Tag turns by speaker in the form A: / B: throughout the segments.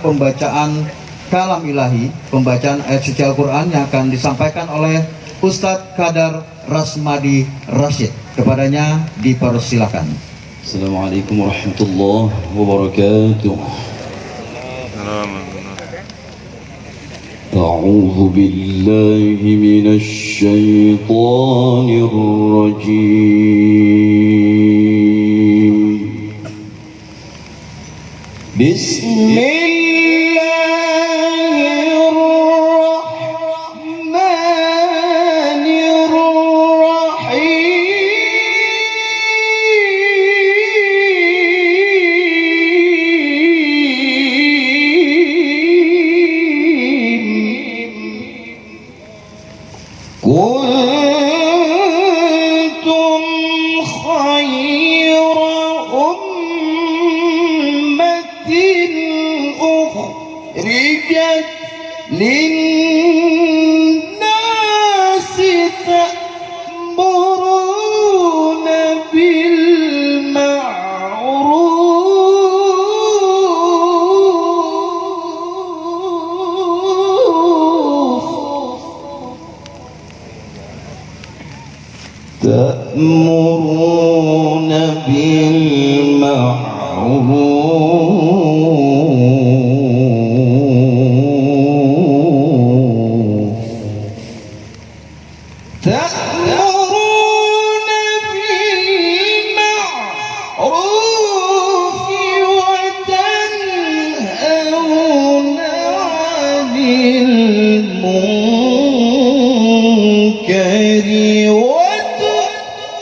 A: pembacaan kalam ilahi, pembacaan ayat suci Al-Quran yang akan disampaikan oleh Ustadz Kadar Rasmadi Rashid. Kepadanya dipersilakan.
B: Assalamualaikum warahmatullahi wabarakatuh. أعوذ بالله من الشيطان الرجيم بسم الله أخرجت للناس تأمرون بالمعروف. تأمرون بالمعروف. المنكر وتؤمنون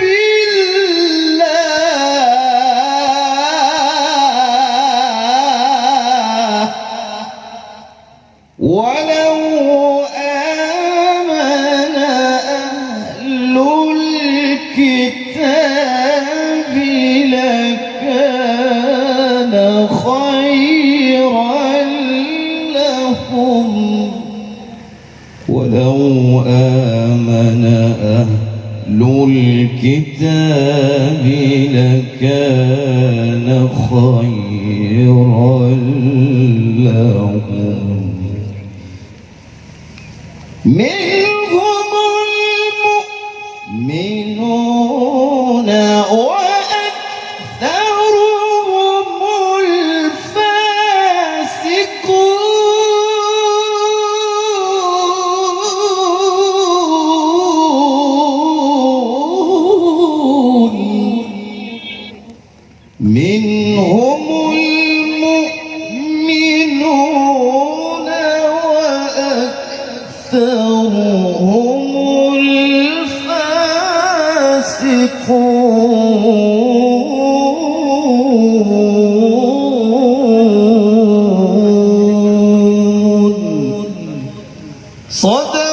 B: بالله. ولو آمن أهل الكتاب لكان خيرا. ولو آمن أهل الكتاب لكان خيرا لهم. منهم المؤمنون هم الفاسقون. صدق